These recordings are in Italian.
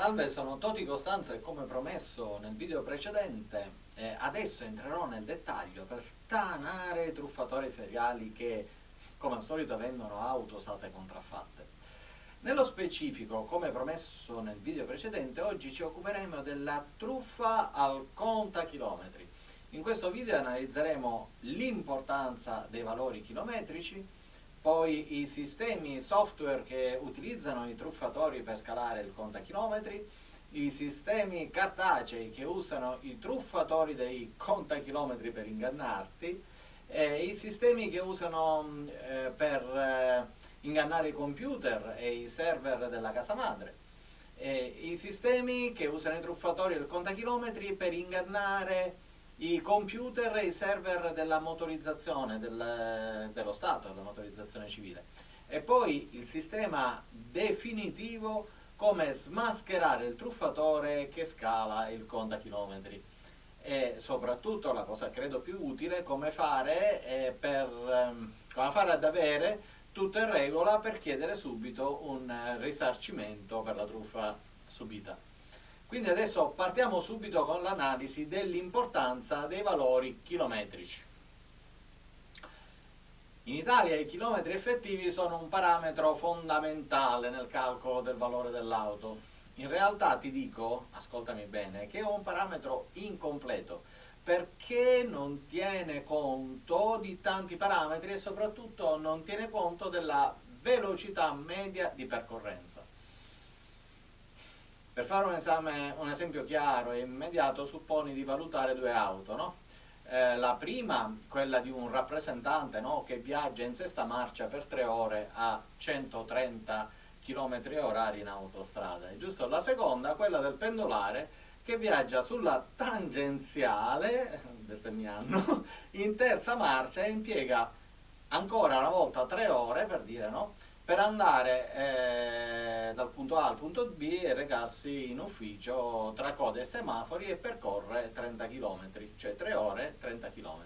Salve, sono Toti Costanzo e come promesso nel video precedente eh, adesso entrerò nel dettaglio per stanare truffatori seriali che come al solito vendono auto usate contraffatte. Nello specifico, come promesso nel video precedente, oggi ci occuperemo della truffa al contachilometri. In questo video analizzeremo l'importanza dei valori chilometrici, poi i sistemi software che utilizzano i truffatori per scalare il contachilometri, i sistemi cartacei che usano i truffatori dei contachilometri per ingannarti, eh, i sistemi che usano eh, per eh, ingannare i computer e i server della casa madre, i sistemi che usano i truffatori del contachilometri per ingannare i computer e i server della motorizzazione del, dello Stato, della motorizzazione civile. E poi il sistema definitivo come smascherare il truffatore che scala il contachilometri. E soprattutto la cosa credo più utile, come fare, eh, per, ehm, come fare ad avere tutto in regola per chiedere subito un risarcimento per la truffa subita. Quindi adesso partiamo subito con l'analisi dell'importanza dei valori chilometrici. In Italia i chilometri effettivi sono un parametro fondamentale nel calcolo del valore dell'auto. In realtà ti dico, ascoltami bene, che è un parametro incompleto perché non tiene conto di tanti parametri e soprattutto non tiene conto della velocità media di percorrenza. Per fare un, esame, un esempio chiaro e immediato, supponi di valutare due auto, no? eh, la prima, quella di un rappresentante no? che viaggia in sesta marcia per tre ore a 130 km orari in autostrada, giusto? La seconda, quella del pendolare, che viaggia sulla tangenziale, bestemmiando, in terza marcia e impiega ancora una volta tre ore, per dire, no? Per andare eh, dal punto A al punto B e recarsi in ufficio tra code e semafori e percorre 30 km, cioè 3 ore 30 km.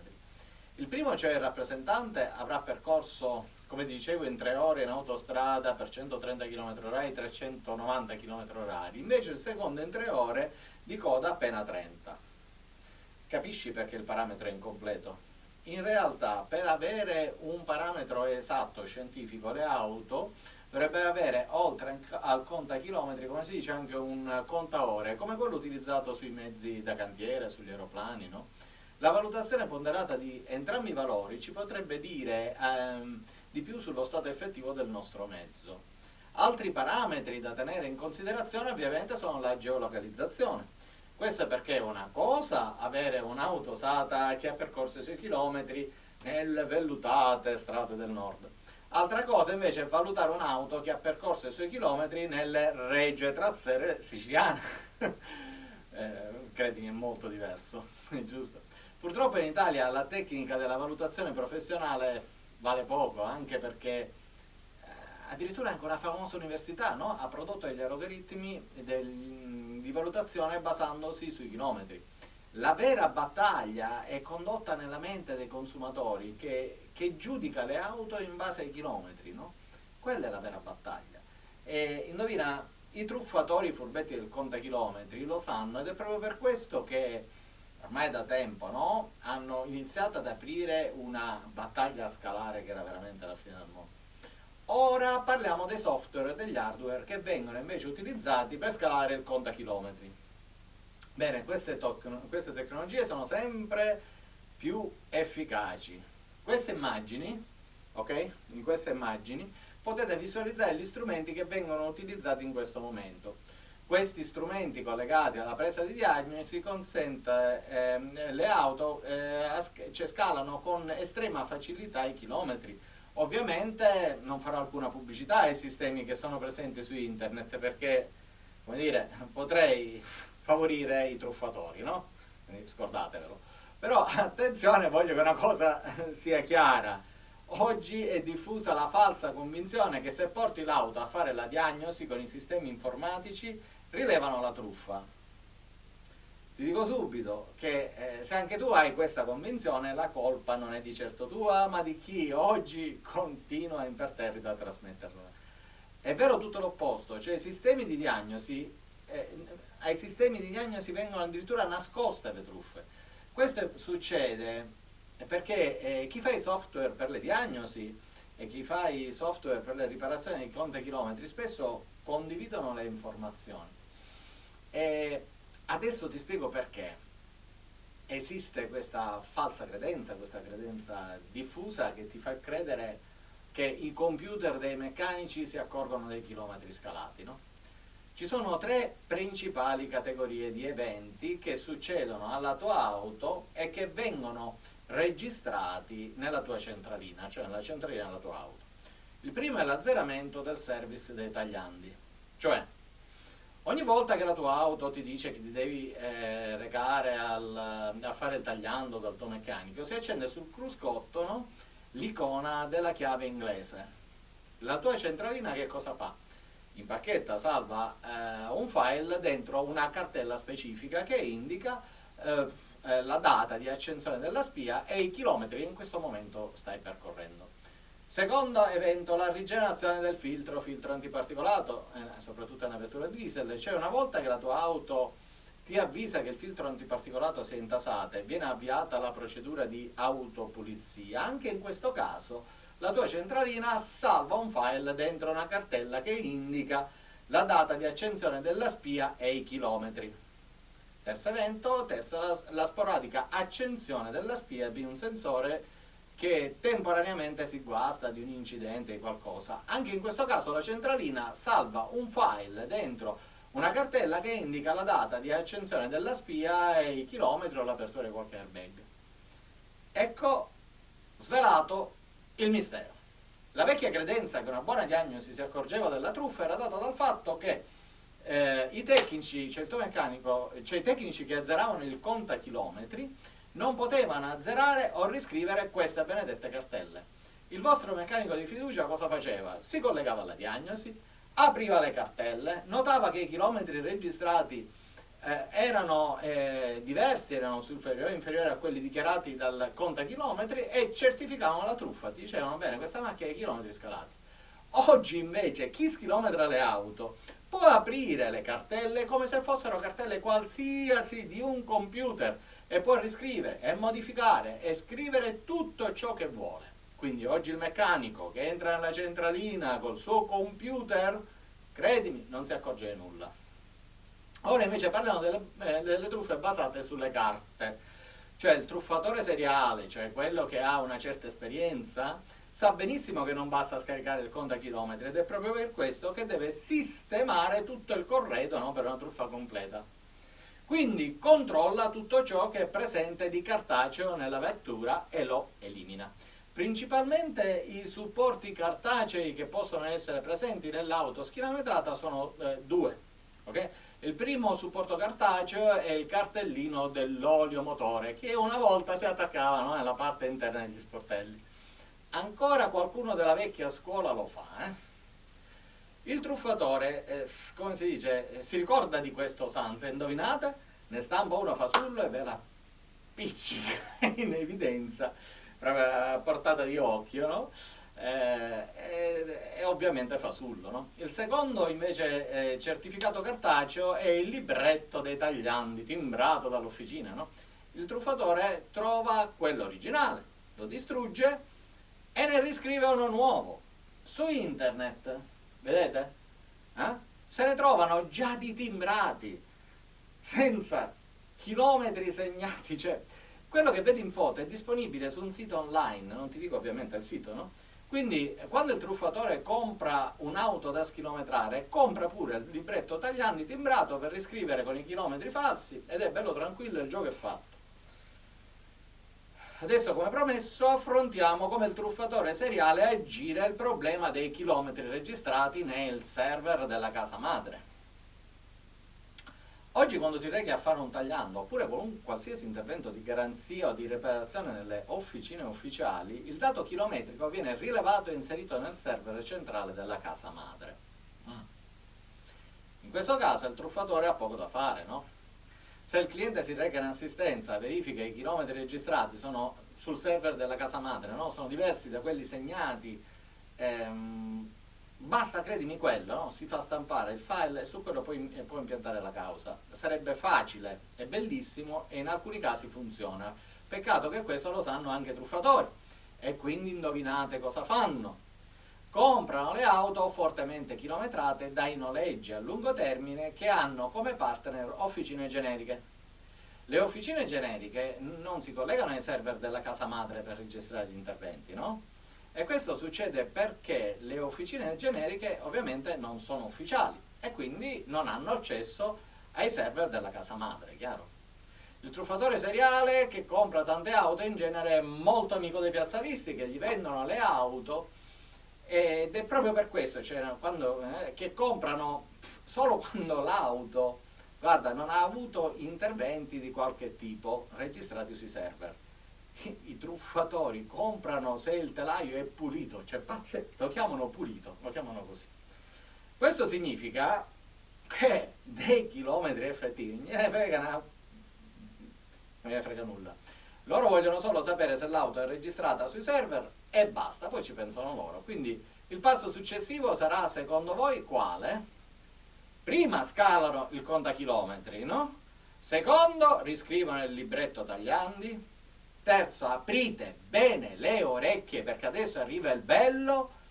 Il primo, cioè il rappresentante, avrà percorso, come dicevo, in 3 ore in autostrada per 130 km h 390 km h invece il secondo in 3 ore di coda appena 30. Capisci perché il parametro è incompleto? In realtà per avere un parametro esatto scientifico le auto dovrebbero avere oltre al contachilometri come si dice anche un contaore come quello utilizzato sui mezzi da cantiere, sugli aeroplani no? la valutazione ponderata di entrambi i valori ci potrebbe dire ehm, di più sullo stato effettivo del nostro mezzo altri parametri da tenere in considerazione ovviamente sono la geolocalizzazione questo è perché una cosa avere un'auto usata che ha percorso i suoi chilometri nelle vellutate strade del nord. Altra cosa invece è valutare un'auto che ha percorso i suoi chilometri nelle regge trazzere siciliane. eh, credimi, è molto diverso, giusto? Purtroppo in Italia la tecnica della valutazione professionale vale poco, anche perché addirittura anche una famosa università no? ha prodotto degli algoritmi degli, di valutazione basandosi sui chilometri. La vera battaglia è condotta nella mente dei consumatori che, che giudica le auto in base ai chilometri, no? Quella è la vera battaglia. E indovina, i truffatori furbetti del contachilometri lo sanno ed è proprio per questo che ormai da tempo no? hanno iniziato ad aprire una battaglia scalare che era veramente la fine del mondo. Ora parliamo dei software e degli hardware che vengono invece utilizzati per scalare il contachilometri. Bene, queste, queste tecnologie sono sempre più efficaci. Queste immagini, ok? In queste immagini potete visualizzare gli strumenti che vengono utilizzati in questo momento. Questi strumenti collegati alla presa di diagnosi consentono eh, le auto, eh, cioè scalano con estrema facilità i chilometri, Ovviamente non farò alcuna pubblicità ai sistemi che sono presenti su internet perché, come dire, potrei favorire i truffatori, no? Quindi scordatevelo. Però attenzione, voglio che una cosa sia chiara. Oggi è diffusa la falsa convinzione che se porti l'auto a fare la diagnosi con i sistemi informatici rilevano la truffa. Ti dico subito che eh, se anche tu hai questa convinzione, la colpa non è di certo tua, ma di chi oggi continua imperterrito a trasmetterla. È vero tutto l'opposto, cioè i sistemi di diagnosi eh, ai sistemi di diagnosi vengono addirittura nascoste le truffe. Questo succede perché eh, chi fa i software per le diagnosi e chi fa i software per le riparazioni dei contachilometri spesso condividono le informazioni. E adesso ti spiego perché esiste questa falsa credenza, questa credenza diffusa che ti fa credere che i computer dei meccanici si accorgono dei chilometri scalati. No? Ci sono tre principali categorie di eventi che succedono alla tua auto e che vengono registrati nella tua centralina, cioè nella centralina della tua auto. Il primo è l'azzeramento del service dei tagliandi, cioè ogni volta che la tua auto ti dice che ti devi eh, recare al, a fare il tagliando dal tuo meccanico, si accende sul cruscotto no? l'icona della chiave inglese. La tua centralina che cosa fa? Impacchetta, salva eh, un file dentro una cartella specifica che indica eh, eh, la data di accensione della spia e i chilometri che in questo momento stai percorrendo. Secondo evento, la rigenerazione del filtro, filtro antiparticolato, eh, soprattutto nella vettura diesel, cioè una volta che la tua auto ti avvisa che il filtro antiparticolato si è intasato e viene avviata la procedura di autopulizia, anche in questo caso la tua centralina salva un file dentro una cartella che indica la data di accensione della spia e i chilometri. Terzo evento, terza la, la sporadica accensione della spia di un sensore che temporaneamente si guasta di un incidente o qualcosa. Anche in questo caso la centralina salva un file dentro una cartella che indica la data di accensione della spia e i chilometri o l'apertura di qualche airbag. Ecco svelato il mistero. La vecchia credenza che una buona diagnosi si accorgeva della truffa era data dal fatto che eh, i tecnici, cioè meccanico, cioè i tecnici che azzeravano il contachilometri non potevano azzerare o riscrivere queste benedette cartelle. Il vostro meccanico di fiducia cosa faceva? Si collegava alla diagnosi, apriva le cartelle, notava che i chilometri registrati eh, erano eh, diversi, erano superiori inferiori a quelli dichiarati dal contachilometri e certificavano la truffa, dicevano bene questa macchina ha i chilometri scalati. Oggi invece chi schilometra le auto può aprire le cartelle come se fossero cartelle qualsiasi di un computer e può riscrivere e modificare e scrivere tutto ciò che vuole. Quindi oggi il meccanico che entra nella centralina col suo computer, credimi, non si accorge di nulla. Ora invece parliamo delle, eh, delle truffe basate sulle carte. Cioè il truffatore seriale, cioè quello che ha una certa esperienza, sa benissimo che non basta scaricare il contachilometri ed è proprio per questo che deve sistemare tutto il corredo no, per una truffa completa. Quindi controlla tutto ciò che è presente di cartaceo nella vettura e lo elimina. Principalmente i supporti cartacei che possono essere presenti nell'auto schilometrata sono eh, due. Okay? Il primo supporto cartaceo è il cartellino dell'olio motore che una volta si attaccava no, nella parte interna degli sportelli ancora qualcuno della vecchia scuola lo fa. Eh? Il truffatore, eh, come si dice, eh, si ricorda di questo Sansa, indovinate? Ne stampa uno fasullo e ve la piccica in evidenza, proprio a portata di occhio, no? Eh, e, ovviamente fasullo. No? Il secondo invece eh, certificato cartaceo è il libretto dei tagliandi timbrato dall'officina. No? Il truffatore trova quello originale, lo distrugge e ne riscrive uno nuovo. Su internet, vedete? Eh? Se ne trovano già di timbrati, senza chilometri segnati, cioè quello che vedi in foto è disponibile su un sito online, non ti dico ovviamente il sito, no? Quindi quando il truffatore compra un'auto da schilometrare, compra pure il libretto tagliandi timbrato per riscrivere con i chilometri falsi ed è bello tranquillo il gioco è fatto. Adesso come promesso affrontiamo come il truffatore seriale aggira il problema dei chilometri registrati nel server della casa madre. Oggi quando ti rechi a fare un tagliando oppure qualsiasi intervento di garanzia o di riparazione nelle officine ufficiali, il dato chilometrico viene rilevato e inserito nel server centrale della casa madre. Mm. In questo caso il truffatore ha poco da fare, no? Se il cliente si reca in assistenza, verifica i chilometri registrati sono sul server della casa madre, no? sono diversi da quelli segnati ehm, basta credimi quello, no? si fa stampare il file e su quello puoi, puoi impiantare la causa. Sarebbe facile e bellissimo e in alcuni casi funziona. Peccato che questo lo sanno anche i truffatori e quindi indovinate cosa fanno. Comprano le auto fortemente chilometrate dai noleggi a lungo termine che hanno come partner officine generiche. Le officine generiche non si collegano ai server della casa madre per registrare gli interventi, no? E questo succede perché le officine generiche ovviamente non sono ufficiali e quindi non hanno accesso ai server della casa madre, chiaro? Il truffatore seriale che compra tante auto in genere è molto amico dei piazzalisti che gli vendono le auto ed è proprio per questo cioè, quando, eh, che comprano solo quando l'auto guarda, non ha avuto interventi di qualche tipo registrati sui server. I truffatori comprano se il telaio è pulito, cioè pazze, lo chiamano pulito, lo chiamano così. Questo significa che dei chilometri effettivi non gliene frega, non gliene frega nulla. Loro vogliono solo sapere se l'auto è registrata sui server e basta, poi ci pensano loro. Quindi il passo successivo sarà, secondo voi, quale? prima scalano il contachilometri, no? Secondo, riscrivono il libretto tagliandi. Terzo, aprite bene le orecchie perché adesso arriva il bello.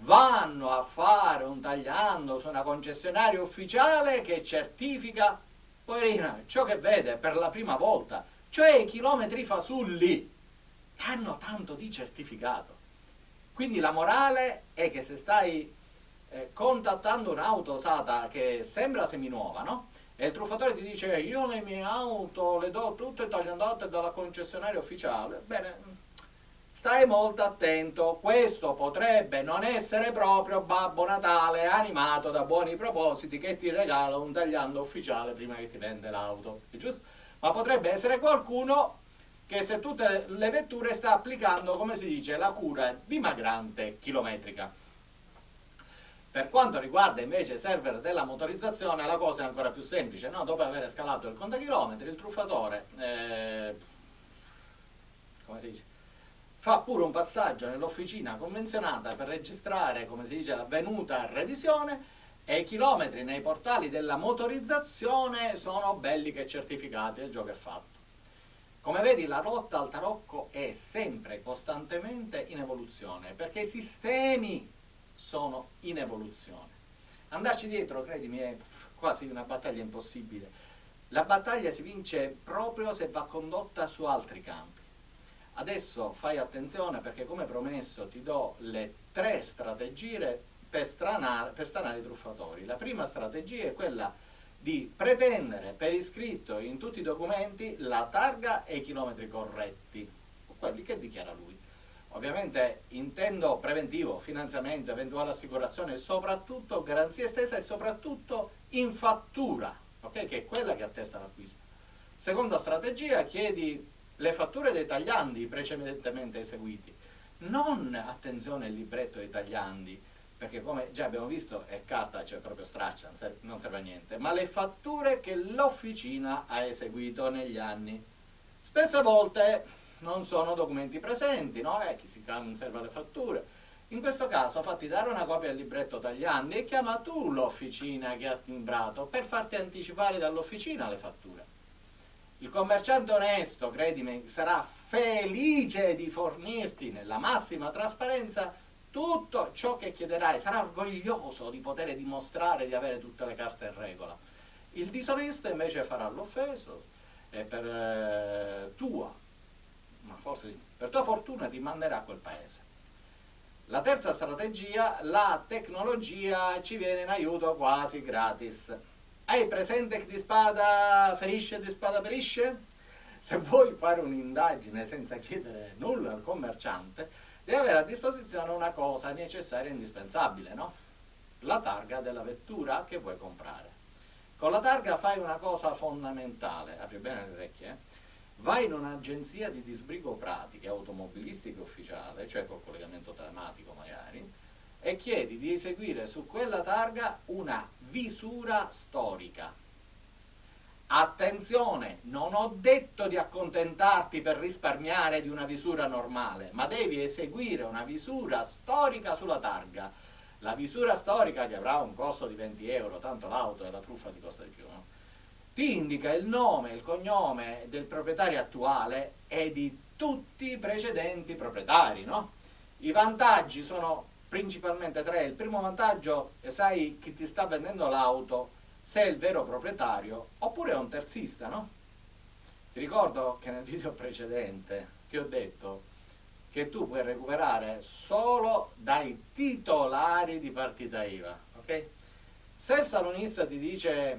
Vanno a fare un tagliando su una concessionaria ufficiale che certifica, poverina, ciò che vede per la prima volta, cioè i chilometri fasulli. Hanno tanto di certificato. Quindi la morale è che se stai eh, contattando un'auto usata che sembra seminuova, no? E il truffatore ti dice io le mie auto le do tutte tagliandate dalla concessionaria ufficiale. Bene, stai molto attento, questo potrebbe non essere proprio Babbo Natale animato da buoni propositi che ti regala un tagliando ufficiale prima che ti vende l'auto, giusto? Ma potrebbe essere qualcuno che se tutte le vetture sta applicando, come si dice, la cura dimagrante chilometrica. Per quanto riguarda invece i server della motorizzazione la cosa è ancora più semplice, no? dopo aver scalato il contachilometri il truffatore eh, dice, fa pure un passaggio nell'officina convenzionata per registrare come si dice, la venuta revisione e i chilometri nei portali della motorizzazione sono belli che certificati, il gioco è fatto. Come vedi la rotta al tarocco è sempre costantemente in evoluzione perché i sistemi sono in evoluzione. Andarci dietro, credimi, è quasi una battaglia impossibile. La battaglia si vince proprio se va condotta su altri campi. Adesso fai attenzione perché come promesso ti do le tre strategie per, stranare, per stanare i truffatori. La prima strategia è quella di pretendere per iscritto in tutti i documenti la targa e i chilometri corretti, quelli che dichiara lui. Ovviamente intendo preventivo, finanziamento, eventuale assicurazione, soprattutto garanzia estesa e soprattutto in fattura, okay? che è quella che attesta l'acquisto. Seconda strategia, chiedi le fatture dei tagliandi precedentemente eseguiti. Non, attenzione, il libretto dei tagliandi, perché come già abbiamo visto è carta, cioè proprio straccia, non serve a niente, ma le fatture che l'officina ha eseguito negli anni. Spesse volte non sono documenti presenti, no? E chi si conserva le fatture. In questo caso fatti dare una copia del libretto tagliandi e chiama tu l'officina che ha timbrato per farti anticipare dall'officina le fatture. Il commerciante onesto, credimi, sarà felice di fornirti nella massima trasparenza tutto ciò che chiederai, sarà orgoglioso di poter dimostrare di avere tutte le carte in regola. Il disonesto invece farà l'offeso e per eh, tua ma forse per tua fortuna ti manderà a quel paese. La terza strategia, la tecnologia ci viene in aiuto quasi gratis. Hai presente che di spada ferisce di spada perisce? Se vuoi fare un'indagine senza chiedere nulla al commerciante, devi avere a disposizione una cosa necessaria e indispensabile, no? La targa della vettura che vuoi comprare. Con la targa fai una cosa fondamentale, apri bene le orecchie, eh? vai in un'agenzia di disbrigo pratiche automobilistiche ufficiale, cioè col collegamento telematico magari, e chiedi di eseguire su quella targa una visura storica. Attenzione, non ho detto di accontentarti per risparmiare di una visura normale, ma devi eseguire una visura storica sulla targa. la visura storica che avrà un costo di 20 euro, tanto l'auto e la truffa ti costa di più, no? ti indica il nome, il cognome del proprietario attuale e di tutti i precedenti proprietari, no? I vantaggi sono principalmente tre. Il primo vantaggio, sai chi ti sta vendendo l'auto, se è il vero proprietario, oppure è un terzista, no? Ti ricordo che nel video precedente ti ho detto che tu puoi recuperare solo dai titolari di partita IVA, ok? Se il salonista ti dice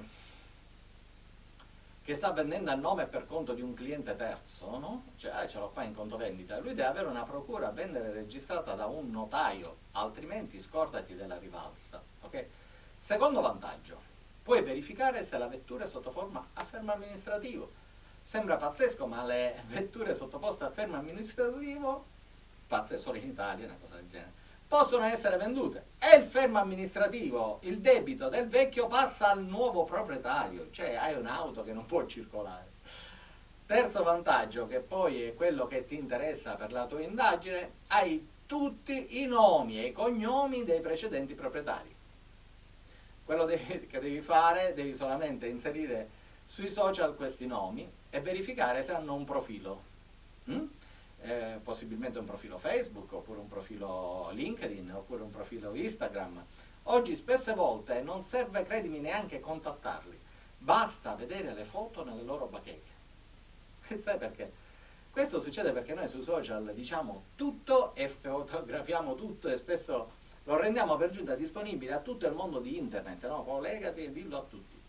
che sta vendendo a nome per conto di un cliente terzo, no? Cioè, eh, ce l'ho qua in conto vendita, lui deve avere una procura a vendere registrata da un notaio, altrimenti scordati della rivalsa, ok? Secondo vantaggio, puoi verificare se la vettura è sotto forma a fermo amministrativo. Sembra pazzesco, ma le vetture sottoposte a fermo amministrativo, pazze solo in Italia, una cosa del genere, possono essere vendute e il fermo amministrativo, il debito del vecchio passa al nuovo proprietario, cioè hai un'auto che non può circolare. Terzo vantaggio, che poi è quello che ti interessa per la tua indagine, hai tutti i nomi e i cognomi dei precedenti proprietari. Quello che devi fare, devi solamente inserire sui social questi nomi e verificare se hanno un profilo. Mm? eh, possibilmente un profilo Facebook, oppure un profilo LinkedIn, oppure un profilo Instagram. Oggi spesse volte non serve, credimi, neanche contattarli, basta vedere le foto nelle loro bacheche. Sai perché? Questo succede perché noi sui social diciamo tutto e fotografiamo tutto e spesso lo rendiamo per giunta disponibile a tutto il mondo di internet, no? Collegati e dillo a tutti.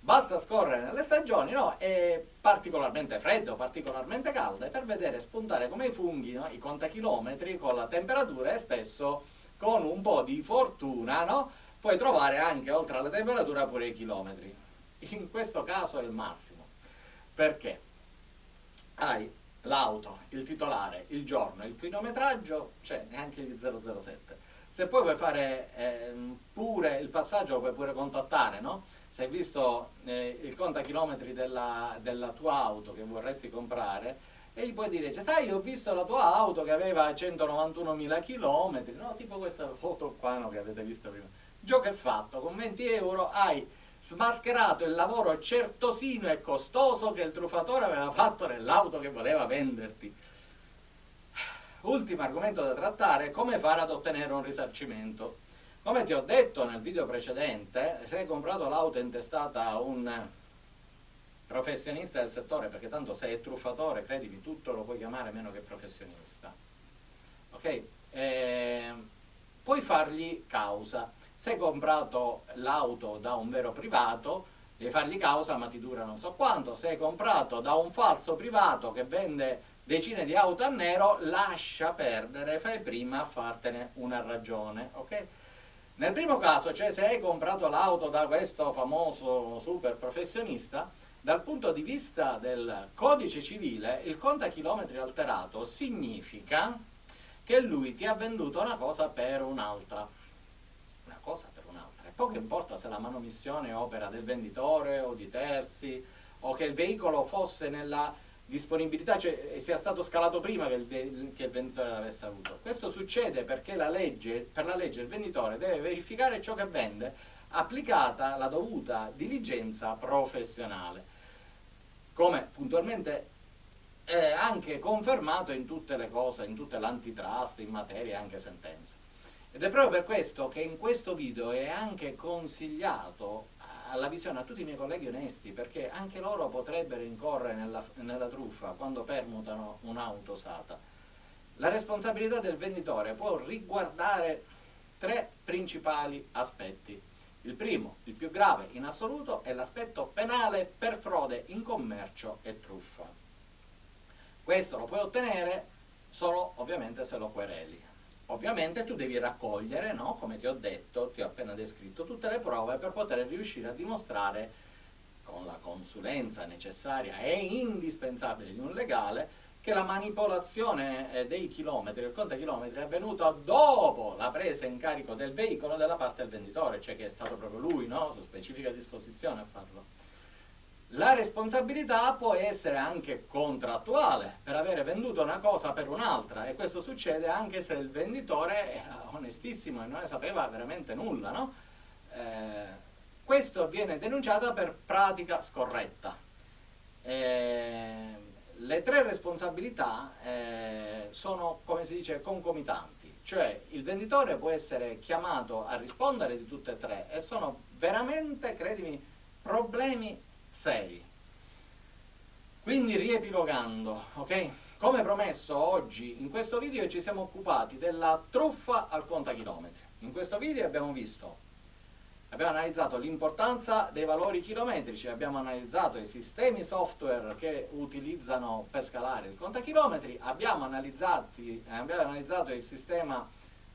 Basta scorrere nelle stagioni, no? È particolarmente freddo, particolarmente caldo, per vedere spuntare come i funghi, no? I contachilometri con la temperatura e spesso con un po' di fortuna, no? Puoi trovare anche oltre alla temperatura pure i chilometri. In questo caso è il massimo. Perché? Hai l'auto, il titolare, il giorno, il chilometraggio, cioè neanche gli 007. Se poi vuoi fare eh, pure il passaggio lo puoi pure contattare, no? se hai visto eh, il contachilometri della, della tua auto che vorresti comprare e gli puoi dire, cioè, sai, ho visto la tua auto che aveva 191.000 km, no? tipo questa foto qua no, che avete visto prima. Gioco è fatto, con 20 euro hai smascherato il lavoro certosino e costoso che il truffatore aveva fatto nell'auto che voleva venderti. Ultimo argomento da trattare, come fare ad ottenere un risarcimento. Come ti ho detto nel video precedente, se hai comprato l'auto intestata a un professionista del settore, perché tanto se è truffatore, credimi, tutto lo puoi chiamare meno che professionista, ok? Eh, puoi fargli causa. Se hai comprato l'auto da un vero privato, devi fargli causa ma ti dura non so quanto. Se hai comprato da un falso privato che vende decine di auto a nero, lascia perdere, fai prima a fartene una ragione, ok? Nel primo caso, cioè se hai comprato l'auto da questo famoso super professionista, dal punto di vista del codice civile, il contachilometri alterato significa che lui ti ha venduto una cosa per un'altra. Una cosa per un'altra. E poco importa se la manomissione opera del venditore o di terzi, o che il veicolo fosse nella disponibilità, cioè sia stato scalato prima che il, che il venditore l'avesse avuto. Questo succede perché la legge, per la legge il venditore deve verificare ciò che vende applicata la dovuta diligenza professionale, come puntualmente è anche confermato in tutte le cose, in tutte l'antitrust, in materia e anche sentenze. Ed è proprio per questo che in questo video è anche consigliato alla visione a tutti i miei colleghi onesti, perché anche loro potrebbero incorrere nella, nella truffa quando permutano un'auto usata. La responsabilità del venditore può riguardare tre principali aspetti. Il primo, il più grave in assoluto, è l'aspetto penale per frode in commercio e truffa. Questo lo puoi ottenere solo ovviamente se lo quereli. Ovviamente tu devi raccogliere, no? come ti ho detto, ti ho appena descritto, tutte le prove per poter riuscire a dimostrare con la consulenza necessaria e indispensabile di un legale che la manipolazione eh, dei chilometri, il conto chilometri è avvenuta dopo la presa in carico del veicolo della parte del venditore, cioè che è stato proprio lui, no? su specifica disposizione a farlo. La responsabilità può essere anche contrattuale per avere venduto una cosa per un'altra e questo succede anche se il venditore era onestissimo e non ne sapeva veramente nulla. No? Eh, questo viene denunciato per pratica scorretta. Eh, le tre responsabilità eh, sono, come si dice, concomitanti, cioè il venditore può essere chiamato a rispondere di tutte e tre e sono veramente, credimi, problemi seri. Quindi riepilogando, ok? Come promesso oggi in questo video ci siamo occupati della truffa al contachilometri. In questo video abbiamo visto, abbiamo analizzato l'importanza dei valori chilometrici, abbiamo analizzato i sistemi software che utilizzano per scalare il contachilometri, abbiamo, abbiamo analizzato il sistema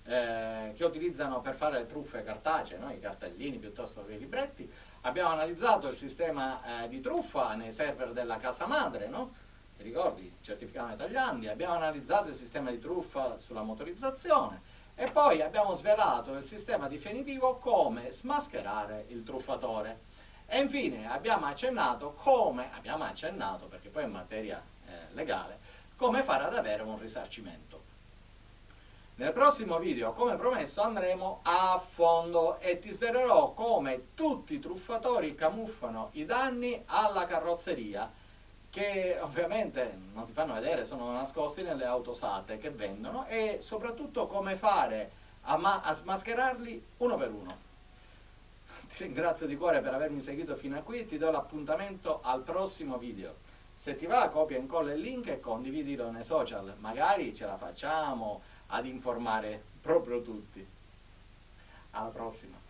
eh, che utilizzano per fare le truffe cartacee, no? i cartellini piuttosto che i libretti. Abbiamo analizzato il sistema eh, di truffa nei server della casa madre, no? ti ricordi? Certificati tagliandi. Abbiamo analizzato il sistema di truffa sulla motorizzazione e poi abbiamo svelato il sistema definitivo come smascherare il truffatore. E infine abbiamo accennato come, abbiamo accennato perché poi è materia eh, legale, come fare ad avere un risarcimento. Nel prossimo video, come promesso, andremo a fondo e ti svelerò come tutti i truffatori camuffano i danni alla carrozzeria che ovviamente non ti fanno vedere, sono nascosti nelle auto usate che vendono e soprattutto come fare a, a smascherarli uno per uno. Ti ringrazio di cuore per avermi seguito fino a qui, ti do l'appuntamento al prossimo video. Se ti va copia e incolla il link e condividilo nei social, magari ce la facciamo ad informare proprio tutti. Alla prossima!